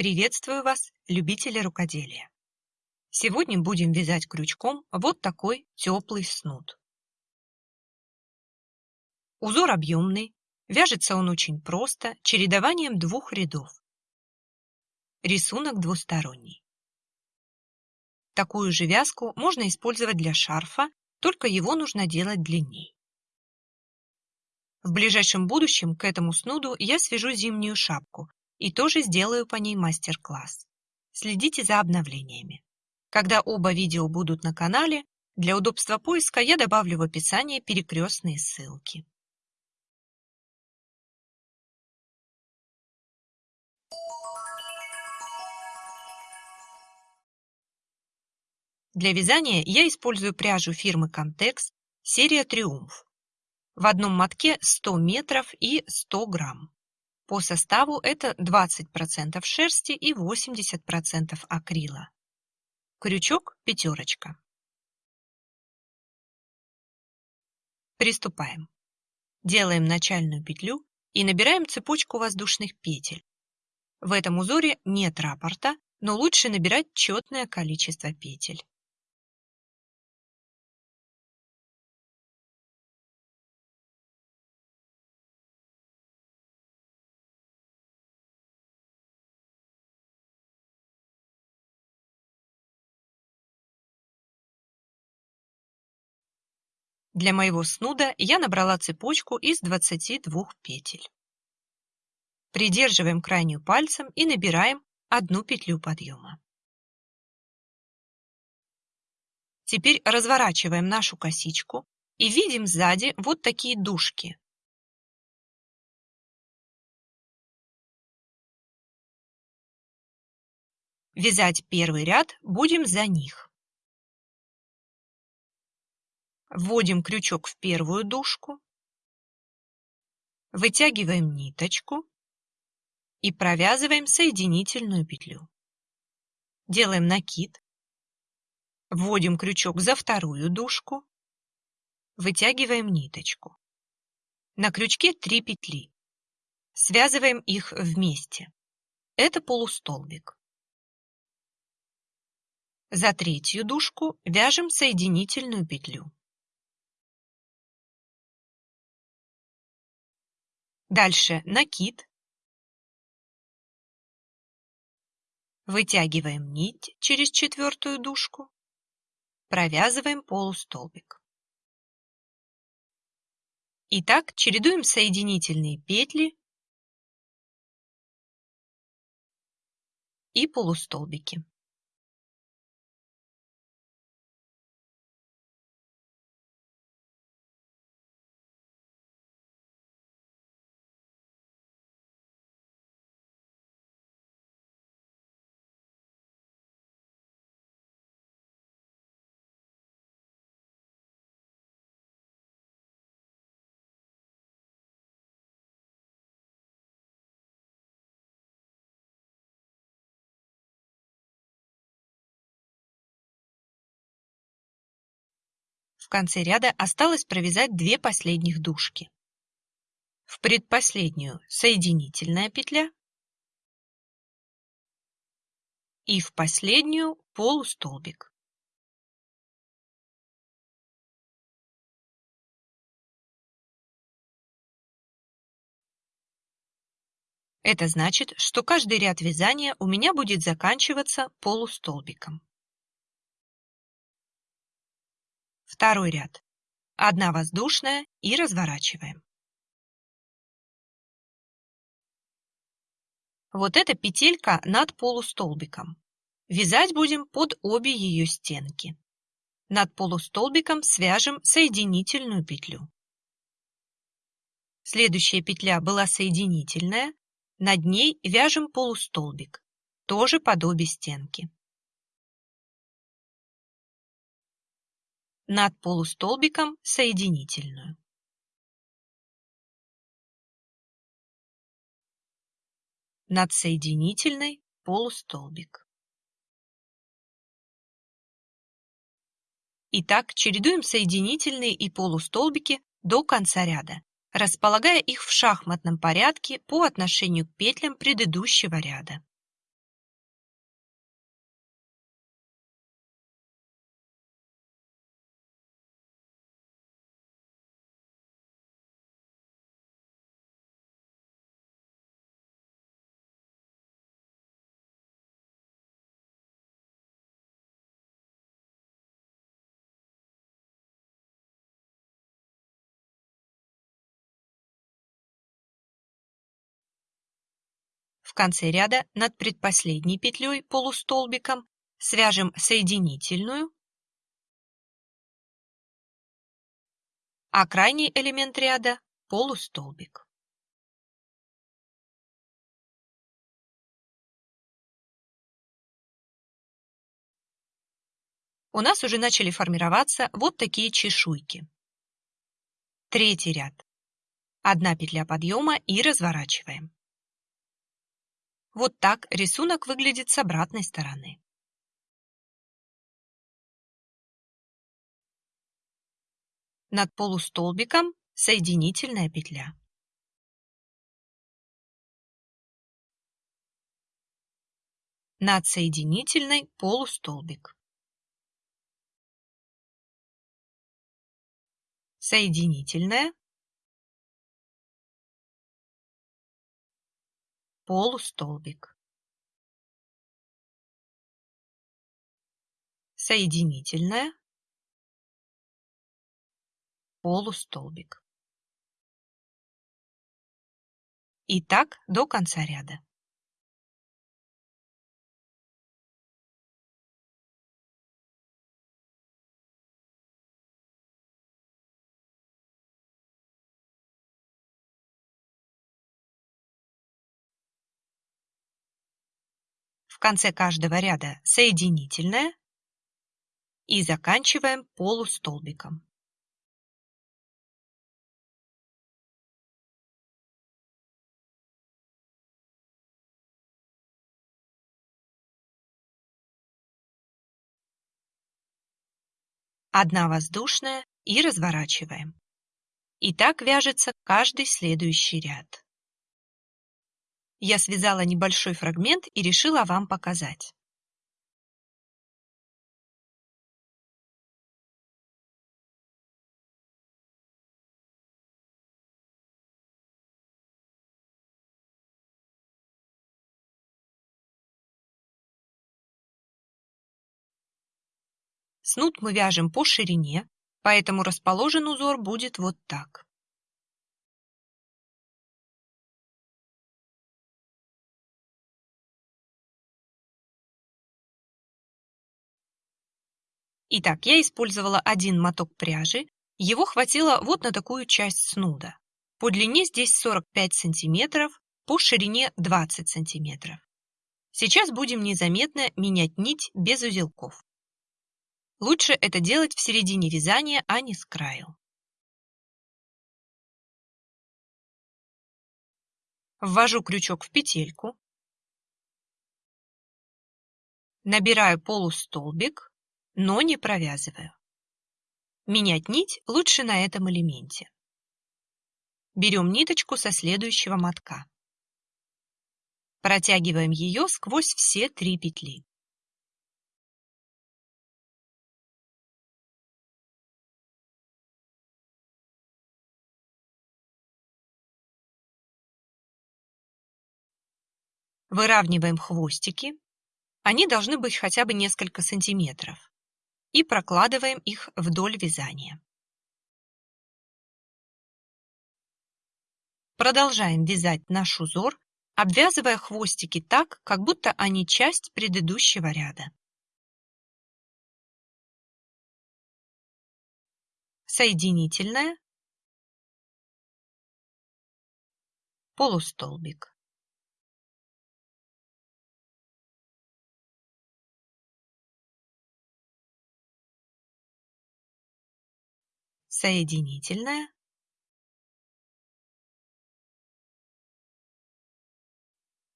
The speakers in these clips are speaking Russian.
Приветствую вас, любители рукоделия! Сегодня будем вязать крючком вот такой теплый снуд. Узор объемный, вяжется он очень просто, чередованием двух рядов. Рисунок двусторонний. Такую же вязку можно использовать для шарфа, только его нужно делать длинней. В ближайшем будущем к этому снуду я свяжу зимнюю шапку, и тоже сделаю по ней мастер-класс. Следите за обновлениями. Когда оба видео будут на канале, для удобства поиска я добавлю в описание перекрестные ссылки. Для вязания я использую пряжу фирмы Contex, серия Триумф. В одном мотке 100 метров и 100 грамм. По составу это 20% шерсти и 80% акрила. Крючок пятерочка. Приступаем. Делаем начальную петлю и набираем цепочку воздушных петель. В этом узоре нет раппорта, но лучше набирать четное количество петель. Для моего снуда я набрала цепочку из 22 петель. Придерживаем крайнюю пальцем и набираем одну петлю подъема. Теперь разворачиваем нашу косичку и видим сзади вот такие дужки. Вязать первый ряд будем за них. Вводим крючок в первую дужку, вытягиваем ниточку и провязываем соединительную петлю. Делаем накид, вводим крючок за вторую дужку, вытягиваем ниточку. На крючке 3 петли. Связываем их вместе. Это полустолбик. За третью дужку вяжем соединительную петлю. Дальше накид. Вытягиваем нить через четвертую дужку. Провязываем полустолбик. Итак, чередуем соединительные петли и полустолбики. В конце ряда осталось провязать две последних дужки. В предпоследнюю соединительная петля и в последнюю полустолбик. Это значит, что каждый ряд вязания у меня будет заканчиваться полустолбиком. Второй ряд. Одна воздушная и разворачиваем. Вот эта петелька над полустолбиком. Вязать будем под обе ее стенки. Над полустолбиком свяжем соединительную петлю. Следующая петля была соединительная, над ней вяжем полустолбик, тоже под обе стенки. Над полустолбиком соединительную. Над соединительной полустолбик. Итак, чередуем соединительные и полустолбики до конца ряда, располагая их в шахматном порядке по отношению к петлям предыдущего ряда. В конце ряда над предпоследней петлей полустолбиком свяжем соединительную, а крайний элемент ряда – полустолбик. У нас уже начали формироваться вот такие чешуйки. Третий ряд. Одна петля подъема и разворачиваем. Вот так рисунок выглядит с обратной стороны. Над полустолбиком соединительная петля. Над соединительной полустолбик. Соединительная. Полустолбик. Соединительная полустолбик. И так до конца ряда. В конце каждого ряда соединительная и заканчиваем полустолбиком. одна воздушная и разворачиваем. И так вяжется каждый следующий ряд. Я связала небольшой фрагмент и решила вам показать. Снуд мы вяжем по ширине, поэтому расположен узор будет вот так. Итак, я использовала один моток пряжи, его хватило вот на такую часть снуда. По длине здесь 45 сантиметров, по ширине 20 сантиметров. Сейчас будем незаметно менять нить без узелков. Лучше это делать в середине вязания, а не с краю. Ввожу крючок в петельку, набираю полустолбик, но не провязываю. Менять нить лучше на этом элементе. Берем ниточку со следующего мотка. Протягиваем ее сквозь все три петли. Выравниваем хвостики. Они должны быть хотя бы несколько сантиметров. И прокладываем их вдоль вязания. Продолжаем вязать наш узор, обвязывая хвостики так, как будто они часть предыдущего ряда. Соединительная, полустолбик. Соединительная,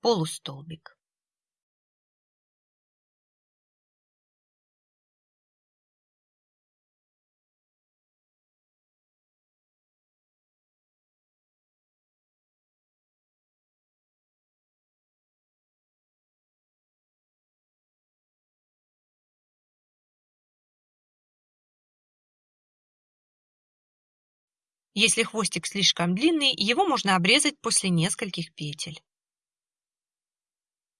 полустолбик. Если хвостик слишком длинный, его можно обрезать после нескольких петель.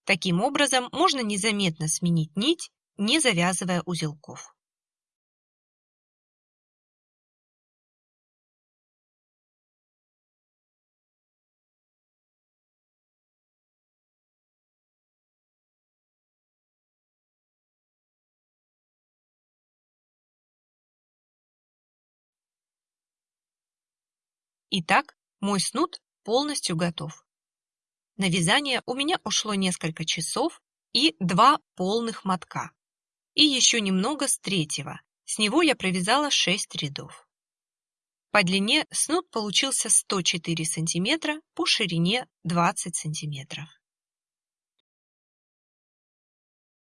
Таким образом, можно незаметно сменить нить, не завязывая узелков. Итак, мой снуд полностью готов. На вязание у меня ушло несколько часов и два полных мотка. И еще немного с третьего. С него я провязала 6 рядов. По длине снуд получился 104 сантиметра, по ширине 20 сантиметров.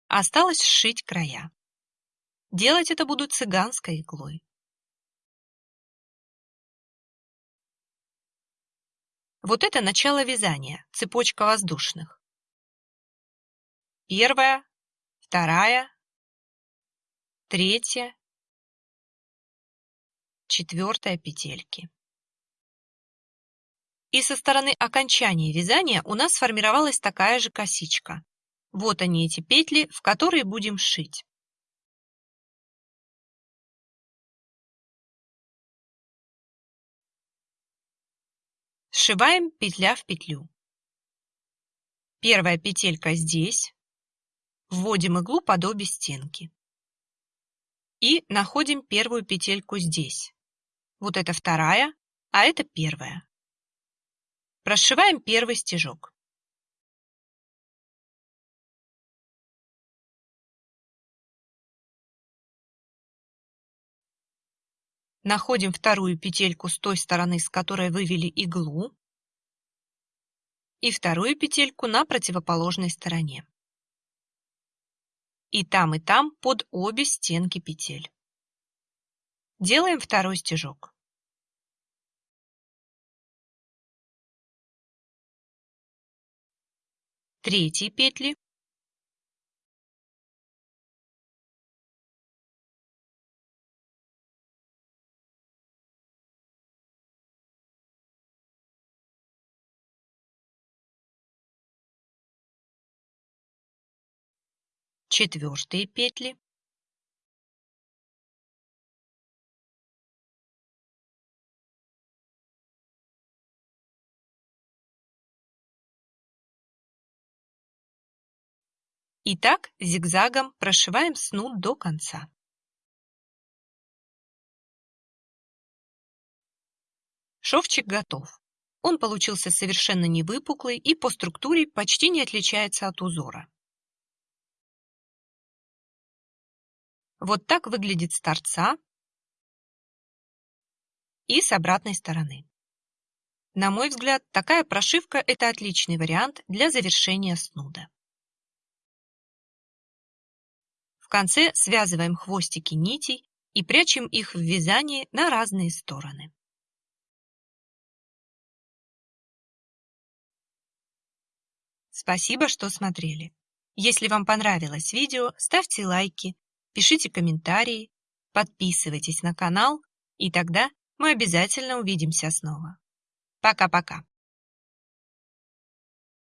Осталось сшить края. Делать это буду цыганской иглой. Вот это начало вязания, цепочка воздушных. Первая, вторая, третья, четвертая петельки. И со стороны окончания вязания у нас сформировалась такая же косичка. Вот они эти петли, в которые будем шить. Сшиваем петля в петлю. Первая петелька здесь. Вводим иглу под обе стенки. И находим первую петельку здесь. Вот это вторая, а это первая. Прошиваем первый стежок. Находим вторую петельку с той стороны, с которой вывели иглу, и вторую петельку на противоположной стороне. И там, и там под обе стенки петель. Делаем второй стежок. Третьи петли четвертые петли И так зигзагом прошиваем снуд до конца. Шовчик готов. Он получился совершенно не выпуклый и по структуре почти не отличается от узора. Вот так выглядит с торца и с обратной стороны. На мой взгляд, такая прошивка – это отличный вариант для завершения снуда. В конце связываем хвостики нитей и прячем их в вязании на разные стороны. Спасибо, что смотрели. Если вам понравилось видео, ставьте лайки, пишите комментарии, подписывайтесь на канал, и тогда мы обязательно увидимся снова. Пока-пока.